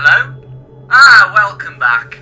Hello? Ah, welcome back.